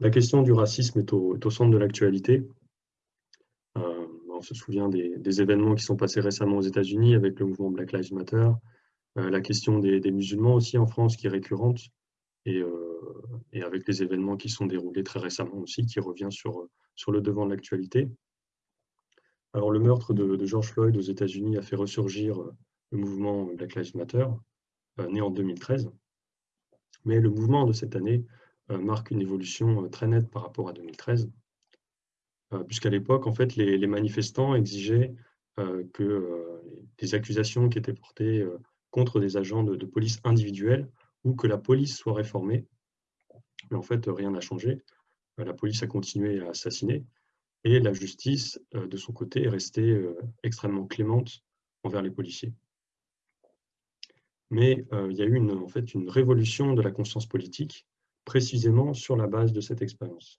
la question du racisme est au, centre de l'actualité. Euh, on se souvient des, événements qui sont passés récemment aux États-Unis avec le mouvement Black Lives Matter, euh, la question des, musulmans aussi en France qui est récurrente, et, avec les événements qui sont déroulés très récemment aussi, qui revient sur, le devant de l'actualité. Alors le meurtre de, George Floyd aux États-Unis a fait ressurgir le mouvement Black Lives Matter, né en 2013. Mais le mouvement de cette année euh, marque une évolution euh, très nette par rapport à 2013, euh, puisqu'à l'époque, en fait, les, manifestants exigeaient que les accusations qui étaient portées contre des agents de, police individuels ou que la police soit réformée. Mais en fait, rien n'a changé. La police a continué à assassiner et la justice, de son côté, est restée extrêmement clémente envers les policiers. Mais il y a eu en fait une révolution de la conscience politique précisément sur la base de cette expérience.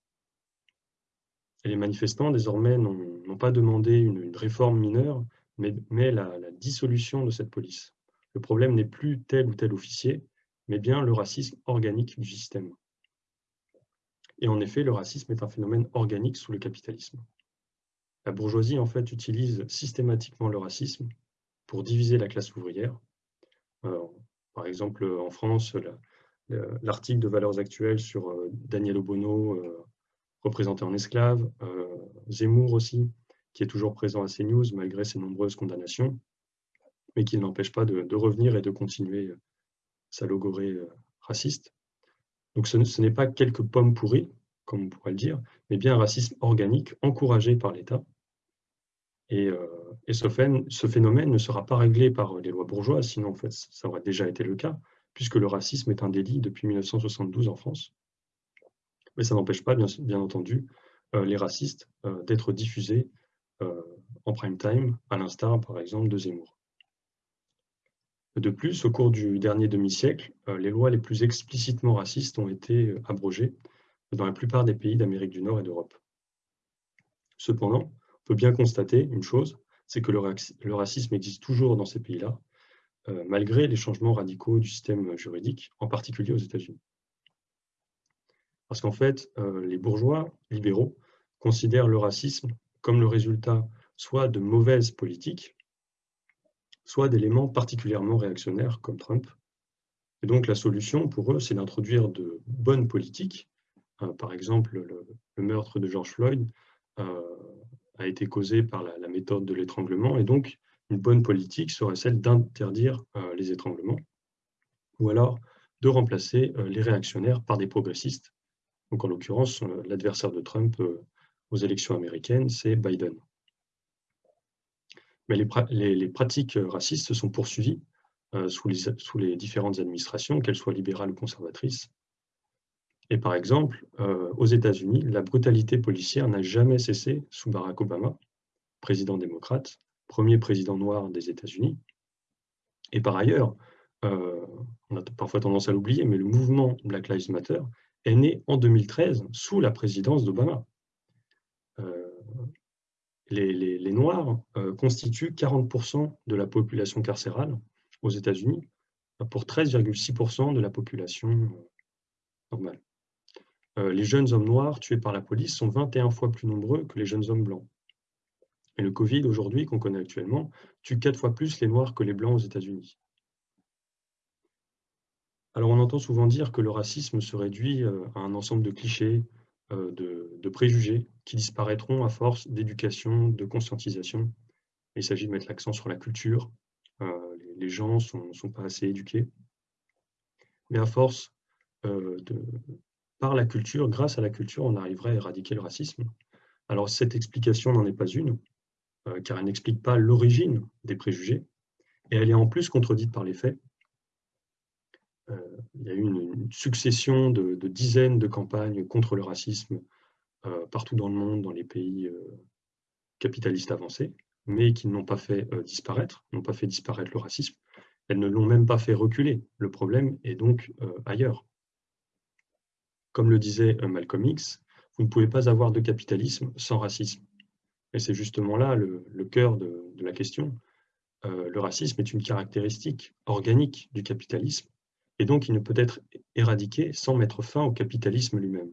les manifestants, désormais, n'ont pas demandé une, réforme mineure, mais, la, dissolution de cette police. Le problème n'est plus tel ou tel officier, mais bien le racisme organique du système. Et en effet, le racisme est un phénomène organique sous le capitalisme. La bourgeoisie, en fait, utilise systématiquement le racisme pour diviser la classe ouvrière. par exemple, en France, la, l'article de Valeurs Actuelles sur euh, Daniel Obono, euh, représenté en esclave, euh, Zemmour aussi, qui est toujours présent à CNews malgré ses nombreuses condamnations, mais qui n'empêche pas de, revenir et de continuer sa logorée raciste. Donc ce, n'est pas quelques pommes pourries, comme on pourrait le dire, mais bien un racisme organique encouragé par l'État. Et, ce, phénomène ne sera pas réglé par les lois bourgeoises, sinon en fait ça aurait déjà été le cas, puisque le racisme est un délit depuis 1972 en France. Mais ça n'empêche pas, bien, entendu, euh, les racistes euh, d'être diffusés euh, en prime time, à l'instar, par exemple, de Zemmour. De plus, au cours du dernier demi-siècle, les lois les plus explicitement racistes ont été abrogées dans la plupart des pays d'Amérique du Nord et d'Europe. Cependant, on peut bien constater une chose, c'est que le racisme existe toujours dans ces pays-là, malgré les changements radicaux du système juridique, en particulier aux États-Unis. Parce qu'en fait, euh, les bourgeois libéraux considèrent le racisme comme le résultat soit de mauvaises politiques, soit d'éléments particulièrement réactionnaires comme Trump. Et donc la solution pour eux, c'est d'introduire de bonnes politiques. Euh, par exemple, le, meurtre de George Floyd a été causé par la méthode de l'étranglement, et donc une bonne politique serait celle d'interdire euh, les étranglements, ou alors de remplacer euh, les réactionnaires par des progressistes. Donc en l'occurrence, euh, l'adversaire de Trump aux élections américaines, c'est Biden. Mais les, pratiques racistes se sont poursuivies sous, les, sous, les, différentes administrations, qu'elles soient libérales ou conservatrices. Et par exemple, aux États-Unis, la brutalité policière n'a jamais cessé sous Barack Obama, président démocrate, premier président noir des États-Unis. Et par ailleurs, euh, on a parfois tendance à l'oublier, mais le mouvement Black Lives Matter est né en 2013 sous la présidence d'Obama. Euh, les, Noirs euh, constituent 40% de la population carcérale aux États-Unis pour 13,6% de la population normale. les jeunes hommes noirs tués par la police sont 21 fois plus nombreux que les jeunes hommes blancs. Et le Covid, aujourd'hui, qu'on connaît actuellement, tue quatre fois plus les Noirs que les Blancs aux États-Unis. Alors on entend souvent dire que le racisme se réduit euh, à un ensemble de clichés, euh, de, préjugés, qui disparaîtront à force d'éducation, de conscientisation. Il s'agit de mettre l'accent sur la culture. Euh, les gens ne sont, pas assez éduqués. Mais à force, de, par la culture, grâce à la culture, on arriverait à éradiquer le racisme. Alors cette explication n'en est pas une. Euh, car elle n'explique pas l'origine des préjugés, et elle est en plus contredite par les faits. Euh, il y a eu une, succession de, dizaines de campagnes contre le racisme euh, partout dans le monde, dans les pays capitalistes avancés, mais qui n'ont pas fait disparaître, n'ont pas fait disparaître le racisme. Elles ne l'ont même pas fait reculer. Le problème est donc ailleurs. Comme le disait Malcolm X, vous ne pouvez pas avoir de capitalisme sans racisme. Et c'est justement là le, cœur de, la question. Euh, le racisme est une caractéristique organique du capitalisme, et donc il ne peut être éradiqué sans mettre fin au capitalisme lui-même.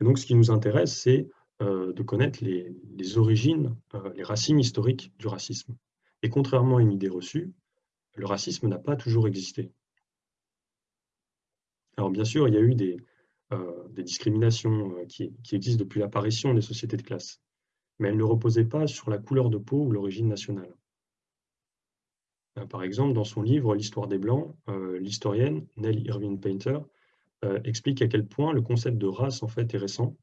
donc, ce qui nous intéresse, c'est de connaître les, origines, les racines historiques du racisme. Et contrairement à une idée reçue, le racisme n'a pas toujours existé. Alors bien sûr, il y a eu des, euh, des discriminations euh, qui, existent depuis l'apparition des sociétés de classe, mais elles ne reposaient pas sur la couleur de peau ou l'origine nationale. Euh, par exemple, dans son livre L'histoire des Blancs, l'historienne Nell Irving Painter explique à quel point le concept de race en fait est récent.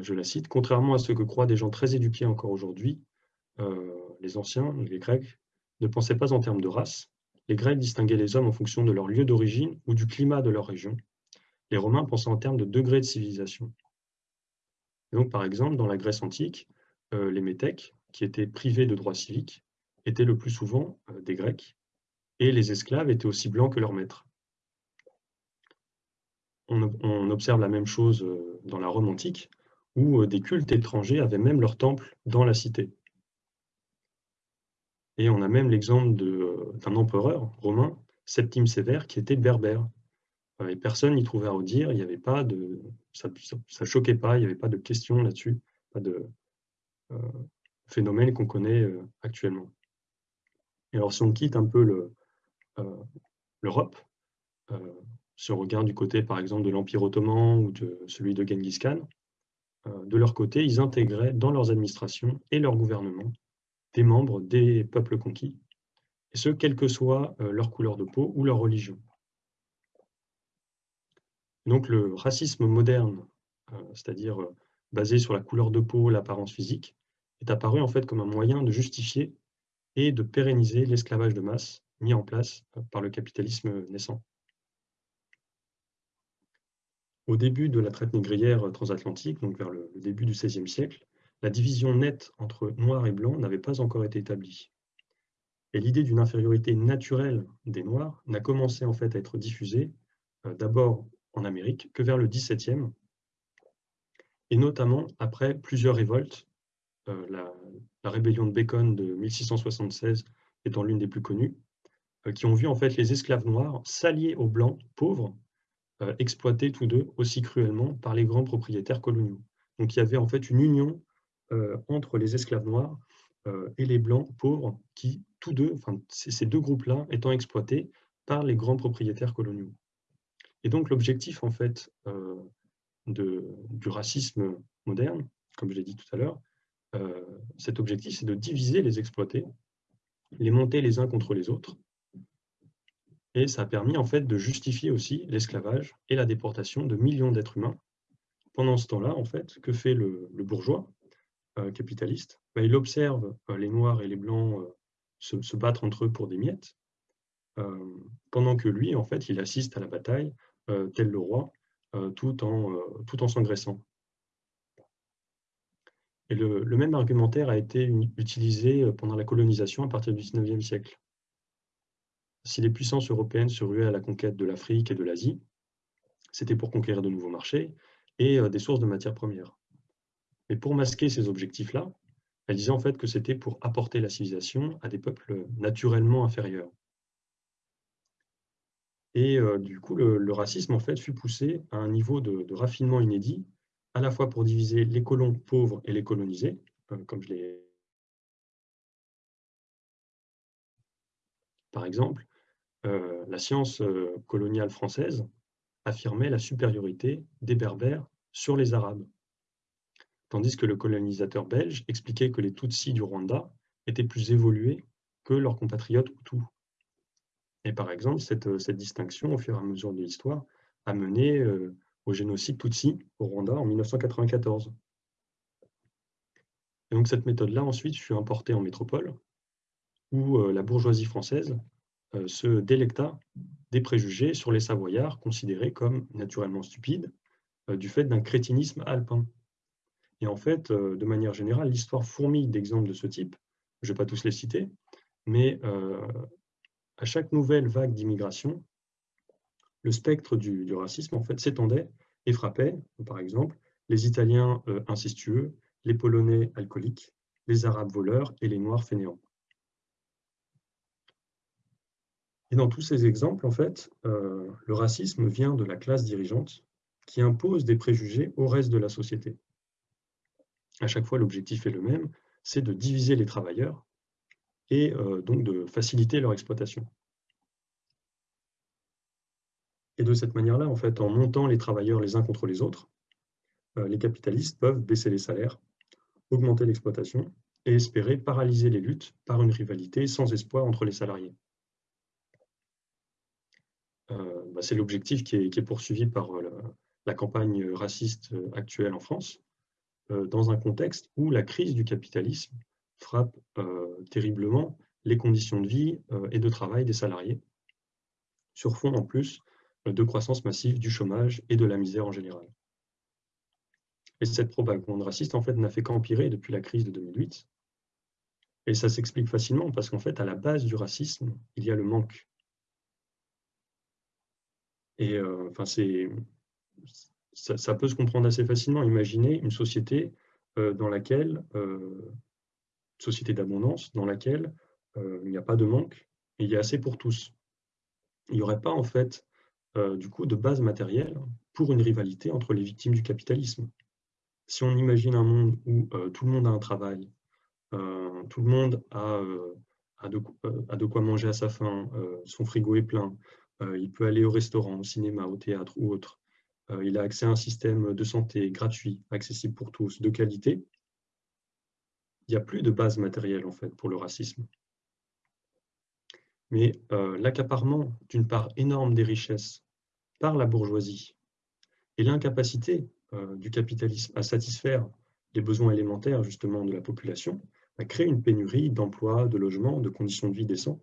je la cite, contrairement à ce que croient des gens très éduqués encore aujourd'hui, les anciens, les Grecs, ne pensaient pas en termes de race. Les Grecs distinguaient les hommes en fonction de leur lieu d'origine ou du climat de leur région, les Romains pensaient en termes de degrés de civilisation. donc, par exemple, dans la Grèce antique, euh, les métèques, qui étaient privés de droits civiques, étaient le plus souvent euh, des Grecs, et les esclaves étaient aussi blancs que leurs maîtres. On, observe la même chose euh, dans la Rome antique, où des cultes étrangers avaient même leur temple dans la cité. Et on a même l'exemple d'un empereur romain, Septime Sévère, qui était berbère, et personne n'y trouvait à redire, il y avait pas de, ça ne choquait pas, il n'y avait pas de questions là-dessus, pas de euh, phénomène qu'on connaît euh, actuellement. Et alors si on quitte un peu euh, l'Europe, si on regarde du côté par exemple de l'Empire ottoman ou de celui de Genghis Khan, de leur côté, ils intégraient dans leurs administrations et leur gouvernement des membres des peuples conquis, et ce, quelle que soit leur couleur de peau ou leur religion. Donc le racisme moderne, euh, c'est-à-dire euh, basé sur la couleur de peau, l'apparence physique, est apparu en fait comme un moyen de justifier et de pérenniser l'esclavage de masse mis en place euh, par le capitalisme naissant. Au début de la traite négrière transatlantique, donc vers le début du XVIe siècle, la division nette entre noir et blanc n'avait pas encore été établie. Et l'idée d'une infériorité naturelle des Noirs n'a commencé en fait à être diffusée d'abord en Amérique que vers le XVIIe, et notamment après plusieurs révoltes, euh, la, rébellion de Bacon de 1676 étant l'une des plus connues, euh, qui ont vu en fait les esclaves noirs s'allier aux blancs pauvres, euh, exploités tous deux aussi cruellement par les grands propriétaires coloniaux. Donc il y avait en fait une union entre les esclaves noirs et les blancs pauvres qui, tous deux, ces deux groupes-là étant exploités par les grands propriétaires coloniaux. Et donc l'objectif en fait euh, du racisme moderne, comme je l'ai dit tout à l'heure, euh, cet objectif c'est de diviser les exploités, les monter les uns contre les autres, et ça a permis en fait de justifier aussi l'esclavage et la déportation de millions d'êtres humains. Pendant ce temps-là, en fait, que fait le, bourgeois euh, capitaliste? Ben, Il observe les Noirs et les Blancs se, se, battre entre eux pour des miettes, pendant que lui, en fait, il assiste à la bataille tel le roi, euh, tout en, euh, tout en s'engraissant. Et le, même argumentaire a été utilisé pendant la colonisation à partir du XIXe siècle. Si les puissances européennes se ruaient à la conquête de l'Afrique et de l'Asie, c'était pour conquérir de nouveaux marchés et des sources de matières premières. Mais pour masquer ces objectifs-là, elle disait en fait que c'était pour apporter la civilisation à des peuples naturellement inférieurs. Et euh, du coup, le, racisme en fait fut poussé à un niveau de, raffinement inédit, à la fois pour diviser les colons pauvres et les colonisés, euh, comme je l'ai. Par exemple, euh, la science coloniale française affirmait la supériorité des Berbères sur les Arabes, tandis que le colonisateur belge expliquait que les Tutsis du Rwanda étaient plus évolués que leurs compatriotes Hutus. Et par exemple, cette, cette, distinction, au fur et à mesure de l'histoire, a mené euh, au génocide Tutsi au Rwanda en 1994. Et donc cette méthode-là, ensuite, fut importée en métropole, où euh, la bourgeoisie française euh, se délecta des préjugés sur les Savoyards, considérés comme naturellement stupides, du fait d'un crétinisme alpin. Et en fait, de manière générale, l'histoire fourmille d'exemples de ce type. Je ne vais pas tous les citer, mais à chaque nouvelle vague d'immigration, le spectre du, racisme s'étendait et frappait, par exemple, les Italiens euh, incestueux, les Polonais alcooliques, les Arabes voleurs et les Noirs fainéants. Et dans tous ces exemples, euh, le racisme vient de la classe dirigeante qui impose des préjugés au reste de la société. À chaque fois, l'objectif est le même, c'est de diviser les travailleurs et euh, donc de faciliter leur exploitation. Et de cette manière-là, en fait, en montant les travailleurs les uns contre les autres, euh, les capitalistes peuvent baisser les salaires, augmenter l'exploitation et espérer paralyser les luttes par une rivalité sans espoir entre les salariés. Euh, bah, c'est l'objectif qui, est, poursuivi par la campagne raciste actuelle en France, dans un contexte où la crise du capitalisme frappe euh, terriblement les conditions de vie euh, et de travail des salariés, sur fond en plus de croissance massive du chômage et de la misère en général. Et cette propagande raciste, en fait, n'a fait qu'empirer depuis la crise de 2008. Et ça s'explique facilement parce qu'en fait, à la base du racisme, il y a le manque. Et euh, enfin, c'est, ça, peut se comprendre assez facilement. Imaginez une société dans laquelle société d'abondance dans laquelle euh, il n'y a pas de manque et il y a assez pour tous. Il n'y aurait pas en fait euh, du coup de base matérielle pour une rivalité entre les victimes du capitalisme. Si on imagine un monde où euh, tout le monde a un travail, tout le monde a, a, de, a, de, quoi manger à sa faim, son frigo est plein, il peut aller au restaurant, au cinéma, au théâtre ou autre, il a accès à un système de santé gratuit, accessible pour tous, de qualité, il n'y a plus de base matérielle en fait pour le racisme. Mais euh, l'accaparement d'une part énorme des richesses par la bourgeoisie et l'incapacité euh, du capitalisme à satisfaire les besoins élémentaires justement de la population a créé une pénurie d'emplois, de logements, de conditions de vie décents.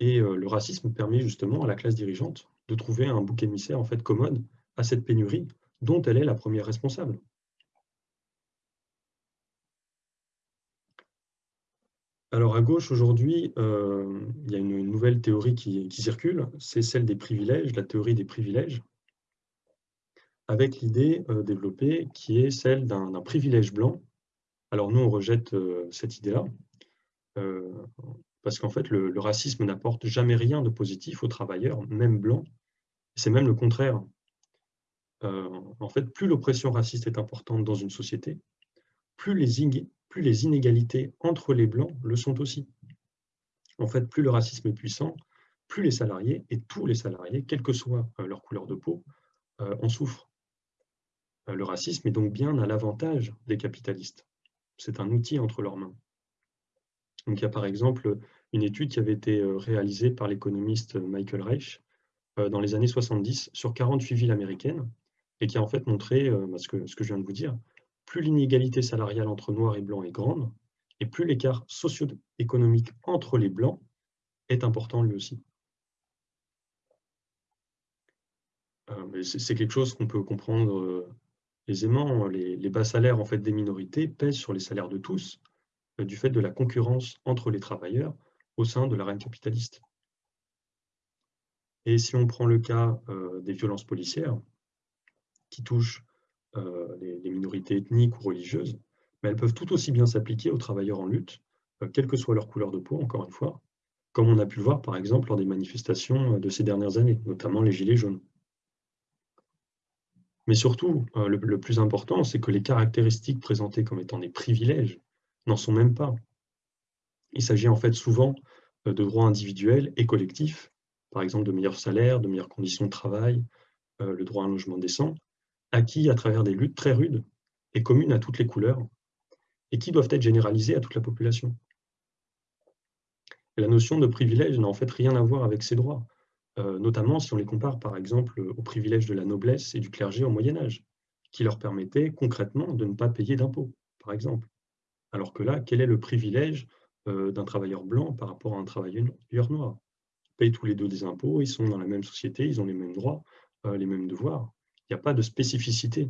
Et euh, le racisme permet justement à la classe dirigeante de trouver un bouc émissaire en fait commode à cette pénurie dont elle est la première responsable. Alors à gauche, aujourd'hui, euh, il y a une nouvelle théorie qui, circule, c'est celle des privilèges, la théorie des privilèges, avec l'idée euh, développée qui est celle d'un privilège blanc. Alors nous, on rejette euh, cette idée-là, parce qu'en fait, le, racisme n'apporte jamais rien de positif aux travailleurs, même blancs. C'est même le contraire. en fait, plus l'oppression raciste est importante dans une société, plus les, plus les inégalités entre les Blancs le sont aussi. En fait, plus le racisme est puissant, plus les salariés, et tous les salariés, quelle que soit euh, leur couleur de peau, euh, en souffrent. Euh, le racisme est donc bien à l'avantage des capitalistes. C'est un outil entre leurs mains. Donc, il y a par exemple une étude qui avait été réalisée par l'économiste Michael Reich dans les années 70 sur 48 villes américaines et qui a en fait montré bah, ce que, ce que je viens de vous dire, plus l'inégalité salariale entre noirs et blancs est grande, et plus l'écart socio-économique entre les blancs est important lui aussi. Euh, c'est quelque chose qu'on peut comprendre euh, aisément. Les, bas salaires en fait, des minorités pèsent sur les salaires de tous, euh, du fait de la concurrence entre les travailleurs au sein de l'arène capitaliste. Et si on prend le cas des violences policières, qui touchent euh, les, minorités ethniques ou religieuses, mais elles peuvent tout aussi bien s'appliquer aux travailleurs en lutte, euh, quelle que soit leur couleur de peau, encore une fois, comme on a pu le voir par exemple lors des manifestations euh, de ces dernières années, notamment les Gilets jaunes. Mais surtout, le, plus important, c'est que les caractéristiques présentées comme étant des privilèges n'en sont même pas. Il s'agit en fait souvent de droits individuels et collectifs, par exemple de meilleurs salaires, de meilleures conditions de travail, le droit à un logement décent, acquis à travers des luttes très rudes et communes à toutes les couleurs, et qui doivent être généralisées à toute la population. la notion de privilège n'a en fait rien à voir avec ces droits, euh, notamment si on les compare par exemple aux privilèges de la noblesse et du clergé au Moyen-Âge, qui leur permettaient concrètement de ne pas payer d'impôts, par exemple. Alors que là, quel est le privilège euh, d'un travailleur blanc par rapport à un travailleur noir? Ils payent tous les deux des impôts, ils sont dans la même société, ils ont les mêmes droits, euh, les mêmes devoirs il n'y a pas de spécificité,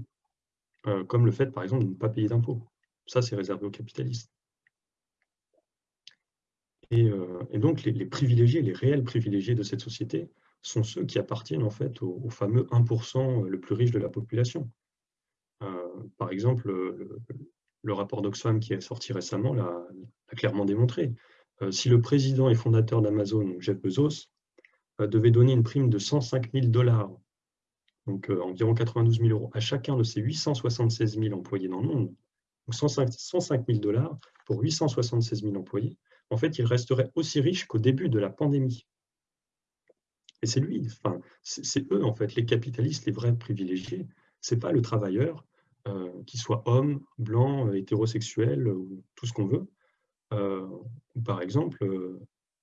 euh, comme le fait, par exemple, de ne pas payer d'impôts. Ça, c'est réservé aux capitalistes. Et, euh, donc, les, privilégiés, les réels privilégiés de cette société sont ceux qui appartiennent en fait au, fameux 1% le plus riche de la population. Euh, par exemple, le, rapport d'Oxfam qui est sorti récemment l'a clairement démontré. si le président et fondateur d'Amazon, Jeff Bezos, devait donner une prime de 105 000 dollars donc environ 92 000 euros, à chacun de ces 876 000 employés dans le monde, donc 105, 000 dollars pour 876 000 employés, en fait, il resterait aussi riche qu'au début de la pandémie. Et c'est lui, enfin, c'est eux, en fait, les capitalistes, les vrais privilégiés. Ce n'est pas le travailleur, euh, qu'il soit homme, blanc, hétérosexuel, ou tout ce qu'on veut, euh, par exemple, euh,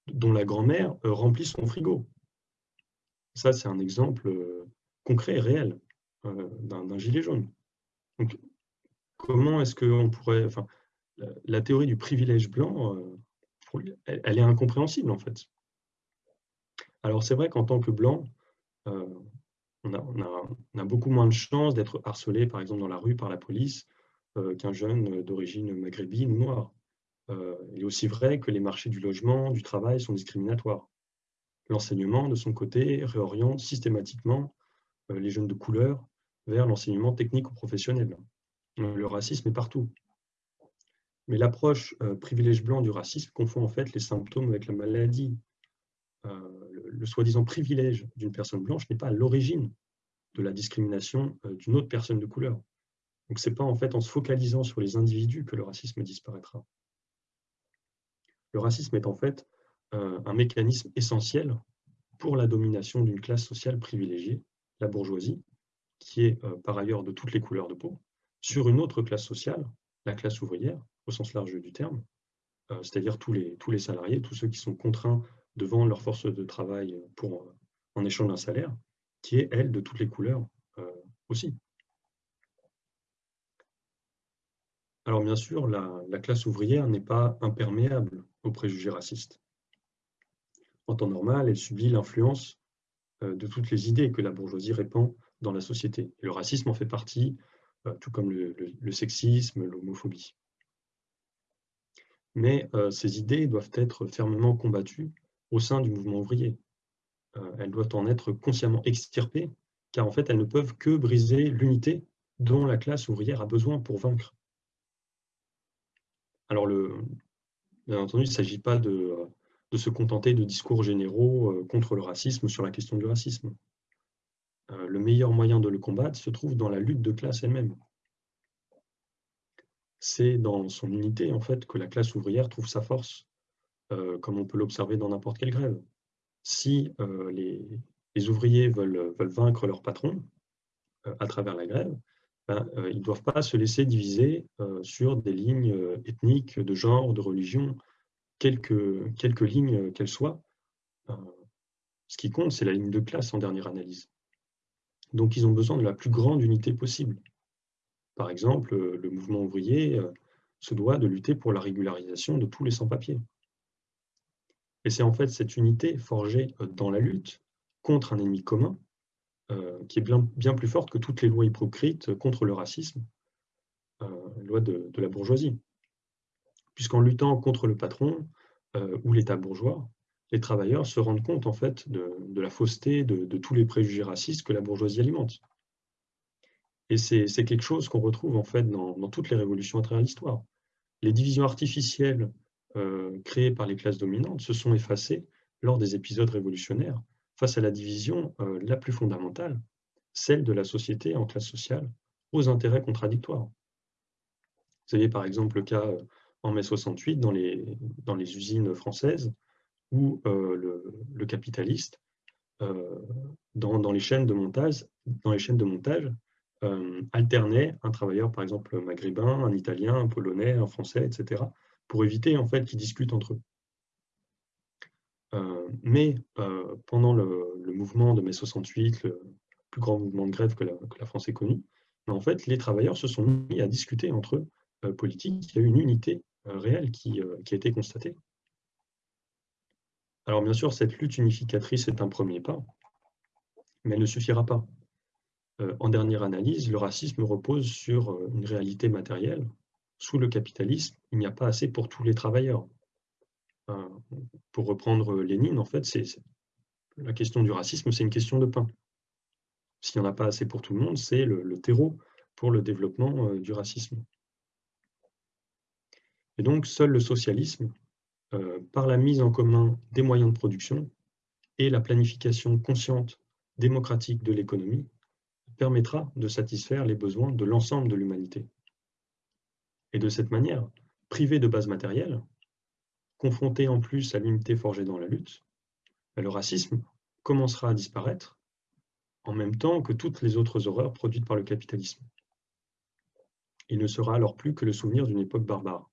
dont la grand-mère remplit son frigo. Ça, c'est un exemple concret et réel d'un gilet jaune. Donc, comment est-ce qu'on pourrait... Enfin, la, théorie du privilège blanc, elle, est incompréhensible, en fait. Alors, c'est vrai qu'en tant que blanc, on a, beaucoup moins de chances d'être harcelé, par exemple, dans la rue par la police qu'un jeune d'origine maghrébine ou noire. il est aussi vrai que les marchés du logement, du travail sont discriminatoires. L'enseignement, de son côté, réoriente systématiquement les jeunes de couleur vers l'enseignement technique ou professionnel. Le racisme est partout. Mais l'approche privilège blanc du racisme confond en fait les symptômes avec la maladie. le, soi-disant privilège d'une personne blanche n'est pas à l'origine de la discrimination d'une autre personne de couleur. Donc ce n'est pas en fait en se focalisant sur les individus que le racisme disparaîtra. Le racisme est en fait un mécanisme essentiel pour la domination d'une classe sociale privilégiée, la bourgeoisie, qui est par ailleurs de toutes les couleurs de peau, sur une autre classe sociale, la classe ouvrière, au sens large du terme, euh, c'est-à-dire tous les, tous les salariés, tous ceux qui sont contraints devant leur force de travail pour, euh, en échange d'un salaire, qui est, elle, de toutes les couleurs euh, aussi. Alors bien sûr, la classe ouvrière n'est pas imperméable aux préjugés racistes. En temps normal, elle subit l'influence de toutes les idées que la bourgeoisie répand dans la société. Le racisme en fait partie, tout comme le, sexisme, l'homophobie. Mais euh, ces idées doivent être fermement combattues au sein du mouvement ouvrier. Euh, elles doivent en être consciemment extirpées, car en fait, elles ne peuvent que briser l'unité dont la classe ouvrière a besoin pour vaincre. Alors, bien entendu, il ne s'agit pas de, de, se contenter de discours généraux euh, contre le racisme sur la question du racisme. Euh, le meilleur moyen de le combattre se trouve dans la lutte de classe elle-même. C'est dans son unité, en fait, que la classe ouvrière trouve sa force, euh, comme on peut l'observer dans n'importe quelle grève. Si les, ouvriers veulent, vaincre leur patron à travers la grève, ben, ils ne doivent pas se laisser diviser sur des lignes ethniques, de genre, de religion, quelques, lignes qu'elles soient. ce qui compte, c'est la ligne de classe en dernière analyse. Donc, ils ont besoin de la plus grande unité possible. Par exemple, le mouvement ouvrier euh, se doit de lutter pour la régularisation de tous les sans-papiers. Et c'est en fait cette unité forgée euh, dans la lutte contre un ennemi commun euh, qui est bien, plus forte que toutes les lois hypocrites contre le racisme, les lois de, la bourgeoisie. Puisqu'en luttant contre le patron ou l'État bourgeois, les travailleurs se rendent compte en fait de, la fausseté de, tous les préjugés racistes que la bourgeoisie alimente. Et c'est quelque chose qu'on retrouve en fait dans, toutes les révolutions à travers l'histoire. Les divisions artificielles euh, créées par les classes dominantes se sont effacées lors des épisodes révolutionnaires face à la division euh, la plus fondamentale, celle de la société en classe sociale, aux intérêts contradictoires. Vous avez par exemple le cas euh, en mai 68 dans les, dans les usines françaises où euh, le, capitaliste, euh, dans, les chaînes de montage, dans les chaînes de montage euh, alternait un travailleur, par exemple, maghrébin, un italien, un polonais, un français, etc., pour éviter en fait qu'ils discutent entre eux. mais pendant le, mouvement de mai 68, le plus grand mouvement de grève que la, France ait connu, en fait, les travailleurs se sont mis à discuter entre eux politiques. Il y a eu une unité réelle qui, qui a été constatée. Alors bien sûr, cette lutte unificatrice est un premier pas, mais elle ne suffira pas. Euh, en dernière analyse, le racisme repose sur euh, une réalité matérielle. Sous le capitalisme, il n'y a pas assez pour tous les travailleurs. Euh, pour reprendre Lénine, en fait, c'est la question du racisme, c'est une question de pain. S'il n'y en a pas assez pour tout le monde, c'est le, terreau pour le développement du racisme. Et donc, seul le socialisme euh, par la mise en commun des moyens de production et la planification consciente démocratique de l'économie permettra de satisfaire les besoins de l'ensemble de l'humanité. Et de cette manière, privé de base matérielle, confronté en plus à l'unité forgée dans la lutte, le racisme commencera à disparaître en même temps que toutes les autres horreurs produites par le capitalisme. Il ne sera alors plus que le souvenir d'une époque barbare.